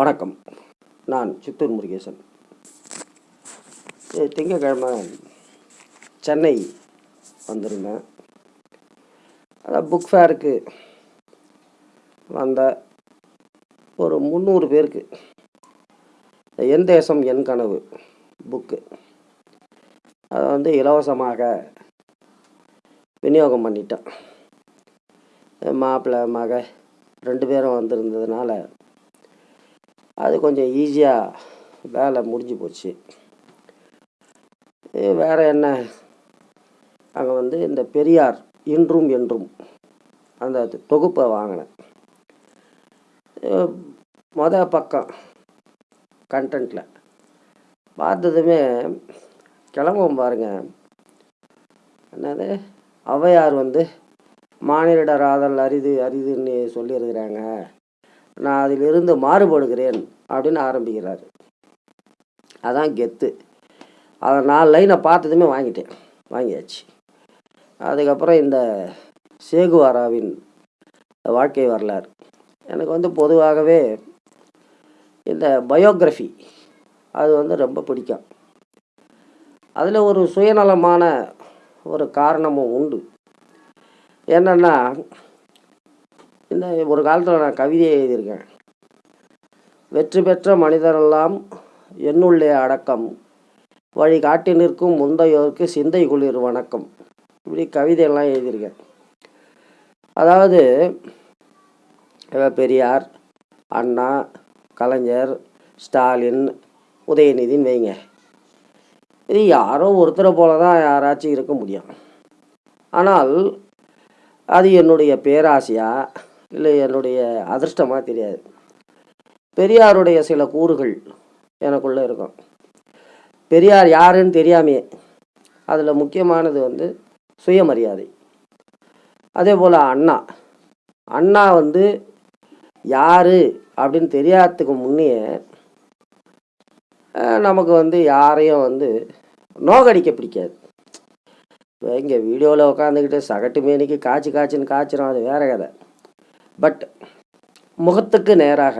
வணக்கம். நான் சித்தூர் முருகேசன். திங்கக்கிழமை சென்னை வந்திருந்தேன். அதான் புக் ஃபேருக்கு வந்த ஒரு முந்நூறு பேருக்கு. என் தேசம் என் கனவு புக்கு அதை வந்து இலவசமாக விநியோகம் பண்ணிட்டேன். மாப்பிள்ளை மக ரெண்டு பேரும் வந்திருந்ததுனால அது கொஞ்சம் ஈஸியாக வேலை முடிஞ்சு போச்சு. இது வேறு என்ன? அங்கே வந்து இந்த பெரியார் இன்றும் என்றும் அந்த தொகுப்பை வாங்கினேன். மொதல் பக்கம் கண்டென்ட்டில் பார்த்ததுமே கிளம்பும் பாருங்க. என்னது? ஔவையார் வந்து மானிடராதல் அரிது அரிதுன்னு சொல்லியிருக்கிறாங்க. நான் அதிலிருந்து மாறுபடுகிறேன் அப்படின்னு ஆரம்பிக்கிறார். அதான் கெத்து. அதை நாலு லைனை பார்த்ததுமே வாங்கிட்டேன். வாங்கியாச்சு. அதுக்கப்புறம் இந்த சேகுவாராவின் வாழ்க்கை வரலாறு. எனக்கு வந்து பொதுவாகவே இந்த பயோகிராஃபி அது வந்து ரொம்ப பிடிக்கும். அதில் ஒரு சுயநலமான ஒரு காரணமும் உண்டு. என்னென்னா இந்த ஒரு காலத்தில் நான் கவிதையை எழுதியிருக்கேன். வெற்றி பெற்ற மனிதரெல்லாம் என்னுள்ளே அடக்கம். வழி காட்டி நிற்கும் முந்தையோருக்கு சிந்தை குளிர் வணக்கம். இப்படி கவிதையெல்லாம் எழுதியிருக்கேன். அதாவது பெரியார் அண்ணா கலைஞர் ஸ்டாலின் உதயநிதின்னு வைங்க. இது யாரோ ஒருத்தரை போல தான் யாராச்சும் இருக்க முடியும். ஆனால் அது என்னுடைய பேராசையாக இல்லை என்னுடைய அதிர்ஷ்டமாக தெரியாது. பெரியாருடைய சில கூறுகள் எனக்குள்ளே இருக்கும். பெரியார் யாருன்னு தெரியாமையே அதில் முக்கியமானது வந்து சுயமரியாதை. அதே போல் அண்ணா. அண்ணா வந்து யார் அப்படின்னு தெரியாததுக்கு முன்னே நமக்கு வந்து யாரையும் வந்து நோகடிக்க பிடிக்காது. இங்கே வீடியோவில் உட்காந்துக்கிட்டு சகட்டு மேனிக்கு காய்ச்சி காய்ச்சின்னு காய்ச்சிரும் அது வேற கதை. பட் முகத்துக்கு நேராக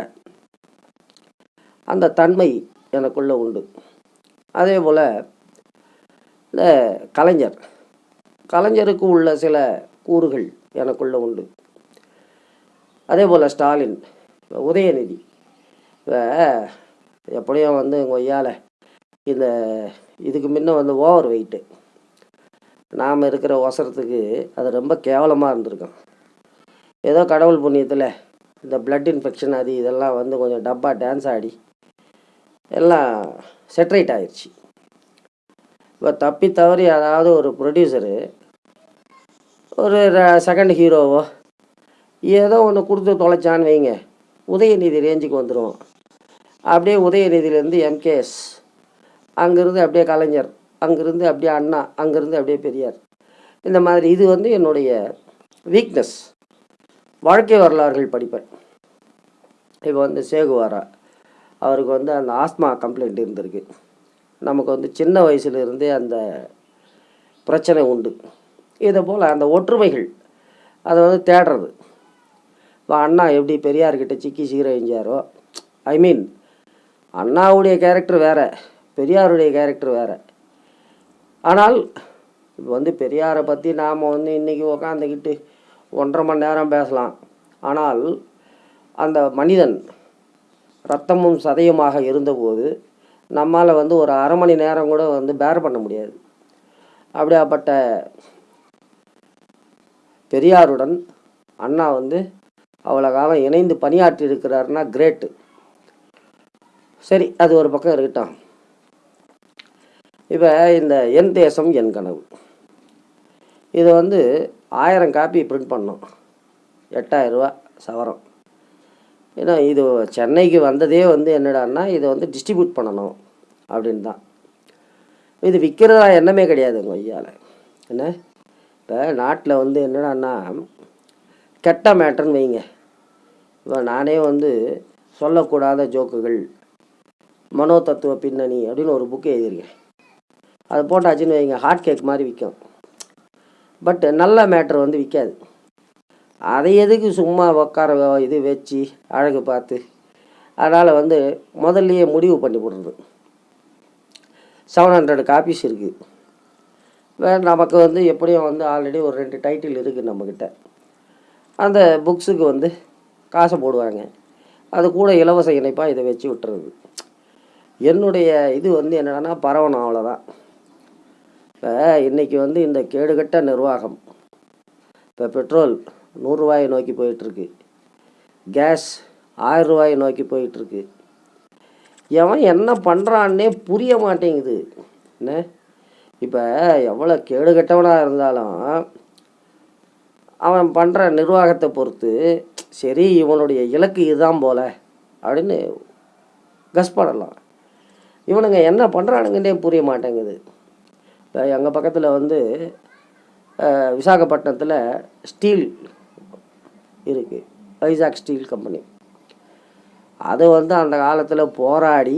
அந்த தன்மை எனக்குள்ளே உண்டு. அதே போல் இந்த கலைஞர் கலைஞருக்கு உள்ள சில கூறுகள் எனக்குள்ளே உண்டு. அதே போல் ஸ்டாலின் உதயநிதி இப்போ எப்படியும் வந்து எங்கள் ஒய்யால் இந்த இதுக்கு முன்ன வந்து ஓவர் வெயிட்டு. நாம் இருக்கிற ஒசரத்துக்கு அது ரொம்ப கேவலமாக இருந்திருக்கும். ஏதோ கடவுள் புண்ணியத்தில் இந்த பிளட் இன்ஃபெக்ஷன் அது இதெல்லாம் வந்து கொஞ்சம் டப்பா டான்ஸ் ஆடி எல்லாம் செட்ரைட் ஆயிடுச்சு இப்போ தப்பி தவறி அதாவது ஒரு ப்ரொடியூசரு ஒரு செகண்ட் ஹீரோவோ ஏதோ ஒன்று கொடுத்து தொலைச்சான்னு வைங்க. உதயநிதி ரேஞ்சுக்கு வந்துடுவோம் அப்படியே உதயநிதியிலேருந்து எம்கேஎஸ் அங்கேருந்து அப்படியே கலைஞர் அங்கேருந்து அப்படியே அண்ணா அங்கேருந்து அப்படியே பெரியார். இந்த மாதிரி இது வந்து என்னுடைய வீக்னஸ் வாழ்க்கை வரலாறுகள் படிப்பேன். இப்போ வந்து சேகுவாரா அவருக்கு வந்து அந்த ஆஸ்மா கம்ப்ளைண்ட் இருந்திருக்கு. நமக்கு வந்து சின்ன வயசுலேருந்தே அந்த பிரச்சனை உண்டு. இதை போல் அந்த ஒற்றுமைகள் அதை வந்து தேடுறது. இப்போ அண்ணா எப்படி பெரியார்கிட்ட சிக்கி சீரழிஞ்சாரோ ஐ மீன் அண்ணாவுடைய கேரக்டர் வேறு பெரியாருடைய கேரக்டர் வேறு. ஆனால் இப்போ வந்து பெரியாரை பற்றி நாம் வந்து இன்றைக்கி உக்காந்துக்கிட்டு ஒன்றரை மணி நேரம் பேசலாம். ஆனால் அந்த மனிதன் ரத்தமும் சதையுமாக இருந்தபோது நம்மால் வந்து ஒரு அரை மணி நேரம் கூட வந்து பேர் பண்ண முடியாது. அப்படியாப்பட்ட பெரியாருடன் அண்ணா வந்து அவ்வளோ காலம் இணைந்து பணியாற்றி இருக்கிறாருன்னா கிரேட்டு சரி அது ஒரு பக்கம் இருக்கட்டும். இப்போ இந்த என் தேசம் என் கனவு. இதை வந்து ஆயிரம் காப்பி பிரிண்ட் பண்ணோம். எட்டாயிரரூவா சவரம். ஏன்னா இது சென்னைக்கு வந்ததே வந்து என்னடான்னா இதை வந்து டிஸ்ட்ரிபியூட் பண்ணணும் அப்படின்னு தான் இது விற்கிறதா எண்ணமே கிடையாதுங்க ஐயாவில் என்ன? இப்போ நாட்டில் வந்து என்னடான்னா கெட்ட மேட்டர்னு வைங்க. இப்போ நானே வந்து சொல்லக்கூடாத ஜோக்குகள் மனோ தத்துவ பின்னணி அப்படின்னு ஒரு புக்கு எழுதியிருக்கேன். அது போட்டாச்சுன்னு வைங்க ஹாட் கேக் மாதிரி விற்கும். பட் நல்ல மேட்ரு வந்து விற்காது அதை எதுக்கு சும்மா உட்கார இது வச்சு அழகு பார்த்து? அதனால் வந்து முதல்லையே முடிவு பண்ணி போடுறது. செவன் ஹண்ட்ரட் காப்பீஸ் இருக்குது வேறு நமக்கு வந்து எப்படியும் வந்து ஆல்ரெடி ஒரு ரெண்டு டைட்டில் இருக்குது நம்மக்கிட்ட அந்த புக்ஸுக்கு வந்து காசை போடுவாங்க. அது கூட இலவச இணைப்பாக இதை வச்சு விட்டுறது. என்னுடைய இது வந்து என்னென்னா பரவணும் அவ்வளோதான் இப்போ இன்றைக்கி வந்து இந்த கேடுகட்ட நிர்வாகம். இப்போ பெட்ரோல் நூறுரூவாயை நோக்கி போயிட்டுருக்கு. கேஸ் ஆயிரரூவாயை நோக்கி போயிட்டுருக்கு. எவன் என்ன பண்ணுறான்னே புரிய மாட்டேங்குது. என்ன? இப்போ எவ்வளோ கேடுகட்டவனாக இருந்தாலும் அவன் பண்ணுற நிர்வாகத்தை பொறுத்து சரி இவனுடைய இலக்கு இதுதான் போல அப்படின்னு கஸ் பண்ணலாம். இவனுங்க என்ன பண்ணுறானுங்கன்னே புரிய மாட்டேங்குது. இப்போ எங்கள் பக்கத்தில் வந்து விசாகப்பட்டினத்தில் ஸ்டீல் இருக்குது வைசாக் ஸ்டீல் கம்பெனி அது வந்து அந்த காலத்தில் போராடி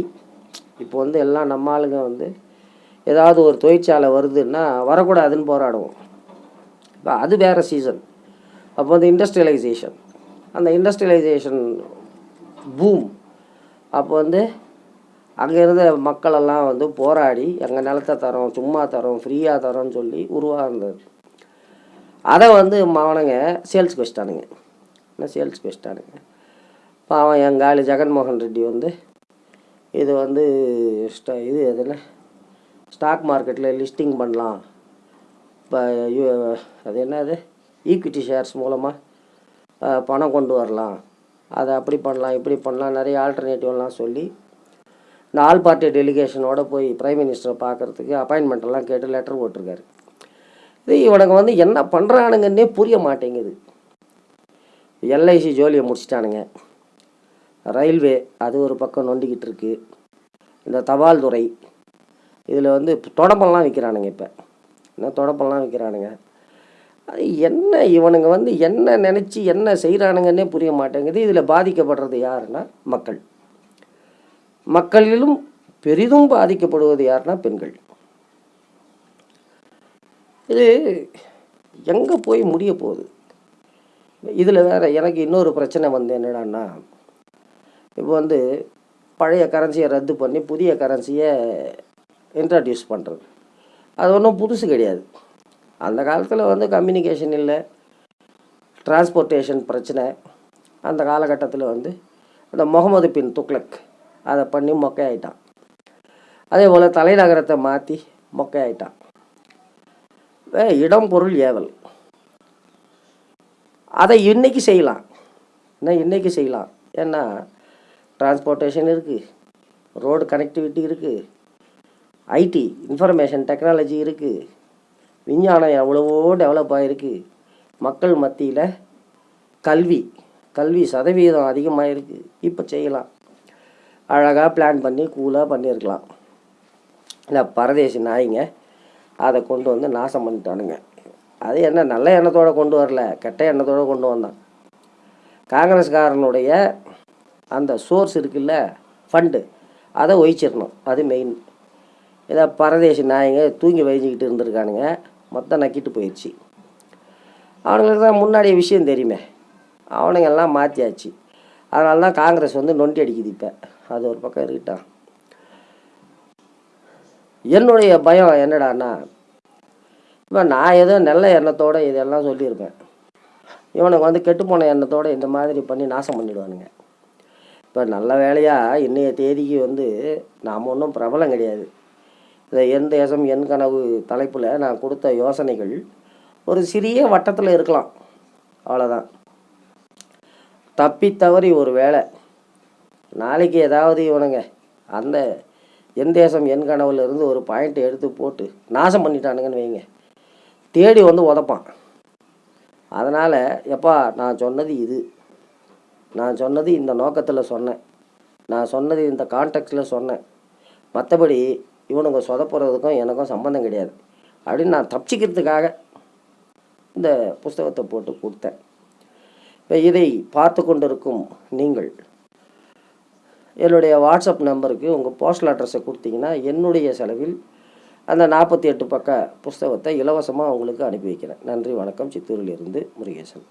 இப்போ வந்து எல்லாம் நம்ம ஆளுங்க வந்து ஏதாவது ஒரு தொழிற்சாலை வருதுன்னா வரக்கூடாதுன்னு போராடுவோம். இப்போ அது வேறு சீசன் அப்போ வந்து இண்டஸ்ட்ரியலைசேஷன் அந்த இண்டஸ்ட்ரியலைசேஷன் பூம் அப்போ வந்து அங்கே இருந்த மக்களெல்லாம் வந்து போராடி எங்கள் நிலத்தை தரோம் சும்மா தரோம் ஃப்ரீயாக தரோம்னு சொல்லி உருவாகுனது அதை வந்து அவனுங்க சேல்ஸ்க்கு வச்சிட்டானுங்க என்ன சேல்ஸ்க்கு வச்சிட்டானுங்க பாவம் எங்கள் ஆளு ஜெகன்மோகன் ரெட்டி வந்து இது வந்து ஸ்ட இது எதுனா ஸ்டாக் மார்க்கெட்டில் லிஸ்டிங் பண்ணலாம். இப்போ அது என்னது? ஈக்விட்டி ஷேர்ஸ் மூலமாக பணம் கொண்டு வரலாம். அதை அப்படி பண்ணலாம் இப்படி பண்ணலாம் நிறைய ஆல்டர்னேட்டிவ்லாம் சொல்லி இந்த ஆல் பார்ட்டி டெலிகேஷனோட போய் பிரைம் மினிஸ்டரை பார்க்கறதுக்கு அப்பாயின்மெண்ட்டெல்லாம் கேட்டு லெட்டர் போட்டிருக்காரு. இது இவனுங்க வந்து என்ன பண்ணுறானுங்கன்னே புரிய மாட்டேங்குது. எல்ஐசி ஜோலியை முடிச்சிட்டானுங்க. ரயில்வே அது ஒரு பக்கம் நொண்டிக்கிட்டு இருக்குது இந்த தபால் துறை இதில் வந்து தொடப்பெல்லாம் விற்கிறானுங்க இப்போ. என்ன தொடப்பெல்லாம் விற்கிறானுங்க அது என்ன இவனுங்க வந்து என்ன நினச்சி என்ன செய்கிறானுங்கன்னே புரிய மாட்டேங்குது. இதில் பாதிக்கப்படுறது யாருன்னா மக்கள். மக்களிலும் பெரிதும் பாதிக்கப்படுவது யாருன்னா பெண்கள். இது எங்கே போய் முடிய போகுது? இதில் வேறு எனக்கு இன்னொரு பிரச்சனை வந்து என்னடான்னா இப்போ வந்து பழைய கரன்சியை ரத்து பண்ணி புதிய கரன்சியை இன்ட்ரடியூஸ் பண்ணுறது அது ஒன்றும் புதுசு கிடையாது. அந்த காலத்தில் வந்து கம்யூனிகேஷன் இல்லை டிரான்ஸ்போர்ட்டேஷன் பிரச்சனை அந்த காலகட்டத்தில் வந்து அந்த முகமது பின் துக்ளக் அதை பண்ணி மொக்கையாயிட்டான். அதே போல் தலைநகரத்தை மாற்றி மொக்கையாயிட்டான். வே இடம் பொருள் ஏவல். அதை இன்னைக்கு செய்யலாம். என்ன இன்னைக்கு செய்யலாம்? ஏன்னா டிரான்ஸ்போர்ட்டேஷன் இருக்குது ரோடு கனெக்டிவிட்டி இருக்குது ஐடி இன்ஃபர்மேஷன் டெக்னாலஜி இருக்குது விஞ்ஞானம் எவ்வளவோ டெவலப் ஆகிருக்கு மக்கள் மத்தியில் கல்வி கல்வி சதவீதம் அதிகமாக இருக்குது இப்போ செய்யலாம். அழகாக பிளான் பண்ணி கூலாக பண்ணியிருக்கலாம். இந்த பரதேசி நாய்ங்க அதை கொண்டு வந்து நாசம் பண்ணிட்டானுங்க. அது என்ன நல்ல எண்ணத்தோடு கொண்டு வரல கெட்ட எண்ணத்தோடு கொண்டு வந்தான். காங்கிரஸ்காரனுடைய அந்த சோர்ஸ் இருக்குல்ல ஃபண்டு அதை ஒழிச்சிடணும். அது மெயின் இதை பரதேசி நாயங்க தூங்கி வழிஞ்சிக்கிட்டு இருந்திருக்கானுங்க மொத்தம் நக்கிட்டு போயிடுச்சு அவனுங்களுக்கு தான் முன்னாடி விஷயம் தெரியுமே. அவனுங்க எல்லாம் மாற்றியாச்சு அதனால தான் காங்கிரஸ் வந்து நொண்டி அடிக்குது இப்போ. அது ஒரு பக்கம் இருக்கட்டும். என்னுடைய பயம் என்னடான்னா இப்போ நான் ஏதோ நல்ல எண்ணத்தோடு இதெல்லாம் சொல்லியிருப்பேன். இவனுக்கு வந்து கெட்டுப்போன எண்ணத்தோடு இந்த மாதிரி பண்ணி நாசம் பண்ணிடுவானுங்க. இப்போ நல்ல வேலையாக இன்றைய தேதிக்கு வந்து நாம் ஒன்றும் பிரபலம் கிடையாது. இந்த என் தேசம் என் கனவு தலைப்பில் நான் கொடுத்த யோசனைகள் ஒரு சிறிய வட்டத்தில் இருக்கலாம். அவ்வளோதான் தப்பி தவறி ஒரு வேலை நாளைக்கு ஏதாவது இவனுங்க அந்த என் தேசம் என் கனவுலேருந்து ஒரு பாயிண்ட் எடுத்து போட்டு நாசம் பண்ணிட்டானுங்கன்னு வைங்க. தேடி வந்து உதப்பான். அதனால் எப்பா நான் சொன்னது இது. நான் சொன்னது இந்த நோக்கத்தில் சொன்னேன். நான் சொன்னது இந்த கான்டெக்ட்டில் சொன்னேன். மற்றபடி இவனுங்க சொதப்புறதுக்கும் எனக்கும் சம்மந்தம் கிடையாது. அப்படின்னு நான் தப்பிச்சிக்கிறதுக்காக இந்த புஸ்தகத்தை போட்டு கொடுத்தேன். இதை பார்த்து கொண்டிருக்கும் நீங்கள். என்னுடைய வாட்ஸ்அப் நம்பருக்கு உங்கள் போஸ்டல் அட்ரஸை கொடுத்தீங்கன்னா என்னுடைய செலவில் அந்த நாற்பத்தி எட்டு பக்க புஸ்தகத்தை இலவசமாக உங்களுக்கு அனுப்பி வைக்கிறேன். நன்றி வணக்கம். சித்தூரிலிருந்து முருகேசன்.